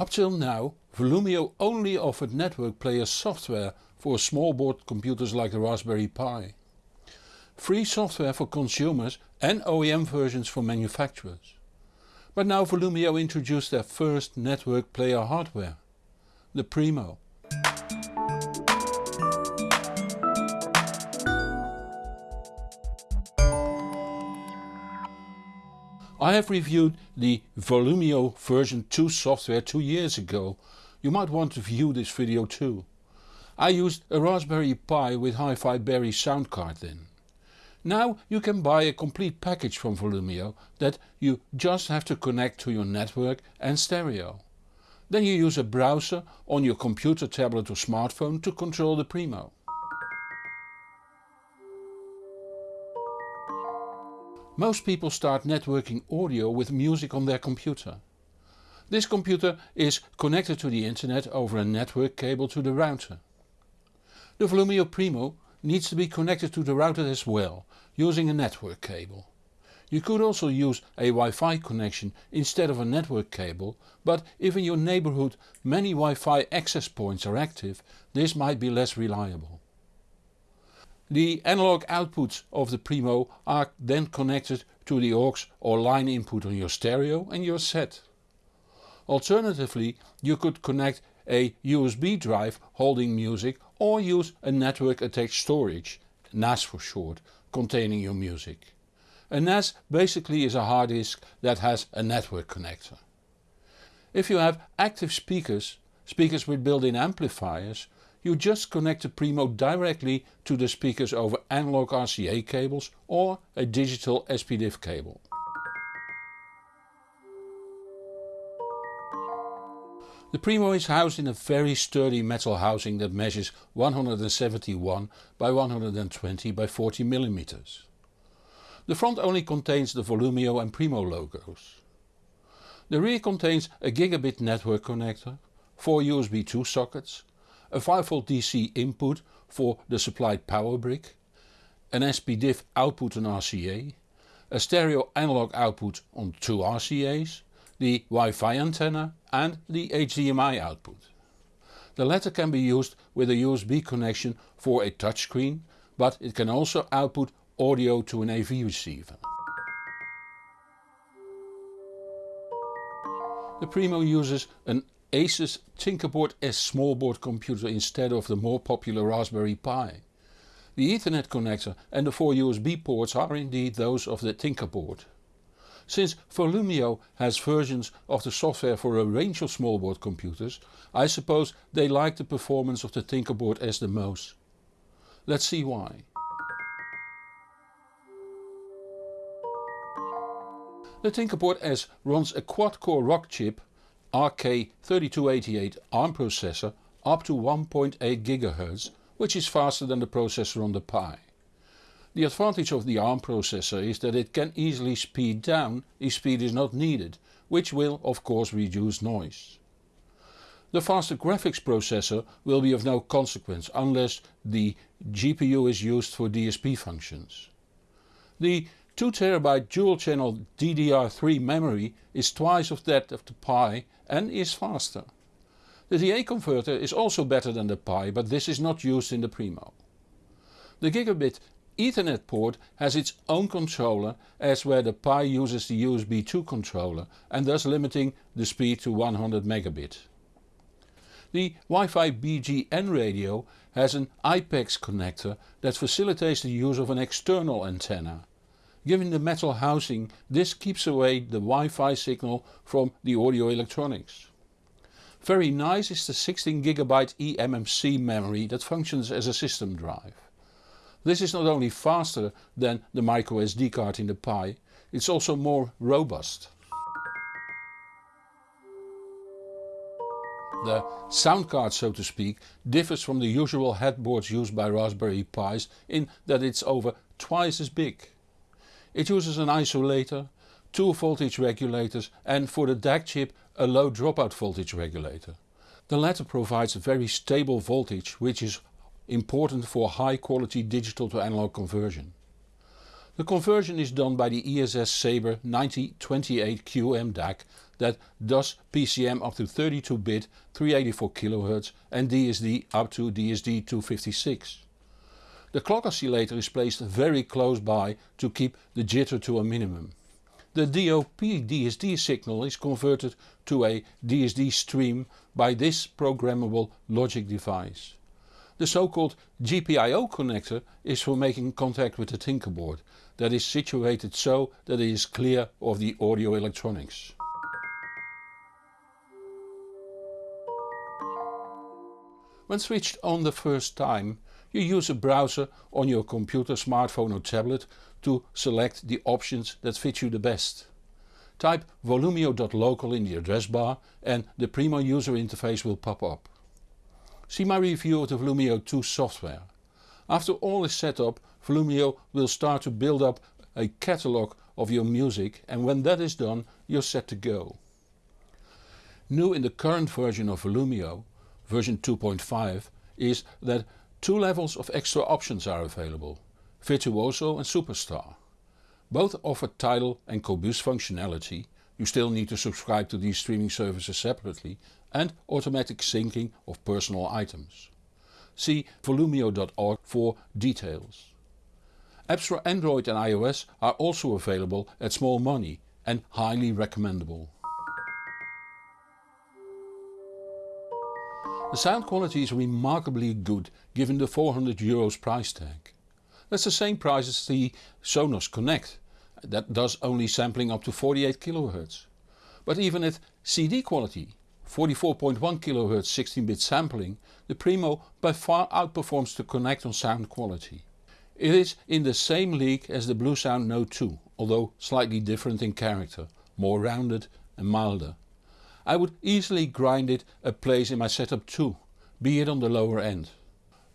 Up till now Volumio only offered network player software for small board computers like the Raspberry Pi. Free software for consumers and OEM versions for manufacturers. But now Volumio introduced their first network player hardware, the Primo. I have reviewed the Volumio version 2 software 2 years ago, you might want to view this video too. I used a Raspberry Pi with HiFiBerry sound card then. Now you can buy a complete package from Volumio that you just have to connect to your network and stereo. Then you use a browser on your computer, tablet or smartphone to control the Primo. Most people start networking audio with music on their computer. This computer is connected to the internet over a network cable to the router. The Volumio Primo needs to be connected to the router as well, using a network cable. You could also use a Wi-Fi connection instead of a network cable, but if in your neighbourhood many Wi-Fi access points are active, this might be less reliable. The analog outputs of the Primo are then connected to the aux or line input on your stereo and your set. Alternatively you could connect a USB drive holding music or use a network attached storage, NAS for short, containing your music. A NAS basically is a hard disk that has a network connector. If you have active speakers, speakers with built-in amplifiers, you just connect the Primo directly to the speakers over analog RCA cables or a digital SPDIF cable. The Primo is housed in a very sturdy metal housing that measures 171 by 120 by 40 mm. The front only contains the Volumio and Primo logos. The rear contains a gigabit network connector, 4 USB 2 sockets, a 5V DC input for the supplied power brick, an SPDIF output on RCA, a stereo analog output on two RCA's, the Wi-Fi antenna and the HDMI output. The latter can be used with a USB connection for a touchscreen, but it can also output audio to an AV receiver. The Primo uses an Asus Tinkerboard S smallboard computer instead of the more popular Raspberry Pi. The Ethernet connector and the four USB ports are indeed those of the Tinkerboard. Since Volumio has versions of the software for a range of smallboard computers, I suppose they like the performance of the Tinkerboard S the most. Let's see why. The Tinkerboard S runs a quad-core Rockchip RK3288 ARM processor up to 1.8 GHz which is faster than the processor on the Pi. The advantage of the ARM processor is that it can easily speed down if speed is not needed, which will of course reduce noise. The faster graphics processor will be of no consequence unless the GPU is used for DSP functions. The 2TB dual channel DDR3 memory is twice of that of the Pi and is faster. The DA converter is also better than the Pi but this is not used in the Primo. The gigabit Ethernet port has its own controller as where the Pi uses the USB 2 controller and thus limiting the speed to 100 megabit. The Wi-Fi BGN radio has an IPEX connector that facilitates the use of an external antenna. Given the metal housing this keeps away the Wi-Fi signal from the audio electronics. Very nice is the 16GB eMMC memory that functions as a system drive. This is not only faster than the microSD card in the Pi, it's also more robust. The sound card so to speak differs from the usual headboards used by Raspberry Pis in that it's over twice as big. It uses an isolator, two voltage regulators and for the DAC chip a low dropout voltage regulator. The latter provides a very stable voltage which is important for high quality digital to analog conversion. The conversion is done by the ESS Sabre 9028QM DAC that does PCM up to 32 bit 384 kHz and DSD up to DSD 256. The clock oscillator is placed very close by to keep the jitter to a minimum. The DOP DSD signal is converted to a DSD stream by this programmable logic device. The so called GPIO connector is for making contact with the Tinkerboard that is situated so that it is clear of the audio electronics. When switched on the first time you use a browser on your computer, smartphone or tablet to select the options that fit you the best. Type volumio.local in the address bar and the Primo user interface will pop up. See my review of the Volumio 2 software. After all is set up, Volumio will start to build up a catalogue of your music and when that is done you're set to go. New in the current version of Volumio, version 2.5, is that two levels of extra options are available, Virtuoso and Superstar. Both offer Tidal and Qobuz functionality, you still need to subscribe to these streaming services separately and automatic syncing of personal items. See volumio.org for details. Apps for Android and iOS are also available at small money and highly recommendable. The sound quality is remarkably good given the 400 euros price tag. That's the same price as the Sonos Connect, that does only sampling up to 48 kHz. But even at CD quality 44.1 kHz 16-bit sampling, the Primo by far outperforms the Connect on sound quality. It is in the same league as the Bluesound Node 2, although slightly different in character, more rounded and milder. I would easily grind it a place in my setup too, be it on the lower end.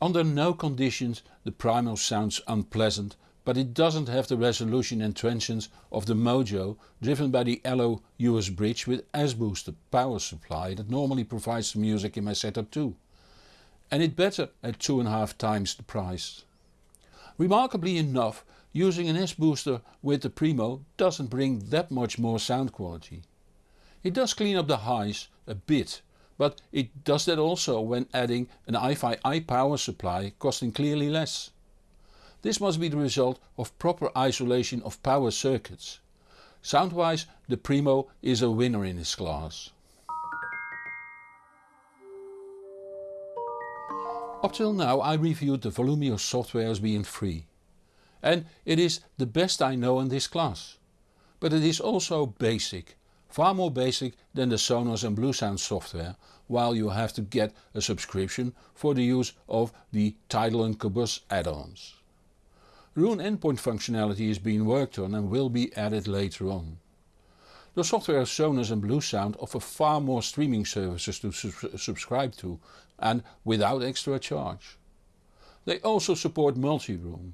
Under no conditions the Primo sounds unpleasant but it doesn't have the resolution and transients of the Mojo driven by the Allo USBridge with S-booster power supply that normally provides the music in my setup too. And it better at 2.5 times the price. Remarkably enough using an S-booster with the Primo doesn't bring that much more sound quality. It does clean up the highs a bit but it does that also when adding an iFi iPower supply costing clearly less. This must be the result of proper isolation of power circuits. Soundwise the Primo is a winner in its class. Up till now I reviewed the Volumio software as being free. And it is the best I know in this class. But it is also basic, far more basic than the Sonos and Bluesound software, while you have to get a subscription for the use of the Tidal and Qobuz add-ons. Roon endpoint functionality is being worked on and will be added later on. The software of Sonos and Bluesound offer far more streaming services to su subscribe to and without extra charge. They also support multi-room.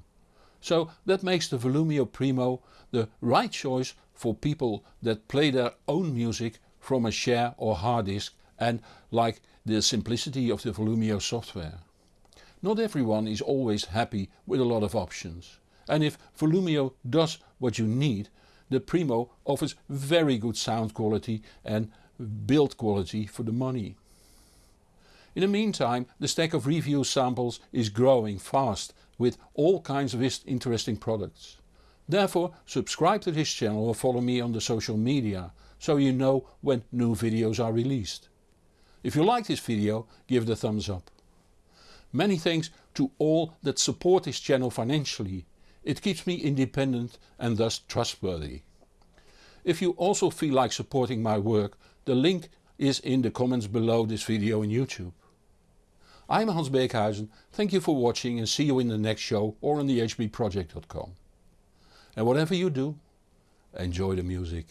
So that makes the Volumio Primo the right choice for people that play their own music from a share or hard disk and like the simplicity of the Volumio software. Not everyone is always happy with a lot of options. And if Volumio does what you need, the Primo offers very good sound quality and build quality for the money. In the meantime the stack of review samples is growing fast with all kinds of interesting products. Therefore subscribe to this channel or follow me on the social media so you know when new videos are released. If you like this video give it a thumbs up. Many thanks to all that support this channel financially. It keeps me independent and thus trustworthy. If you also feel like supporting my work, the link is in the comments below this video on YouTube. I'm Hans Beekhuizen, thank you for watching and see you in the next show or on the hbproject.com. And whatever you do, enjoy the music.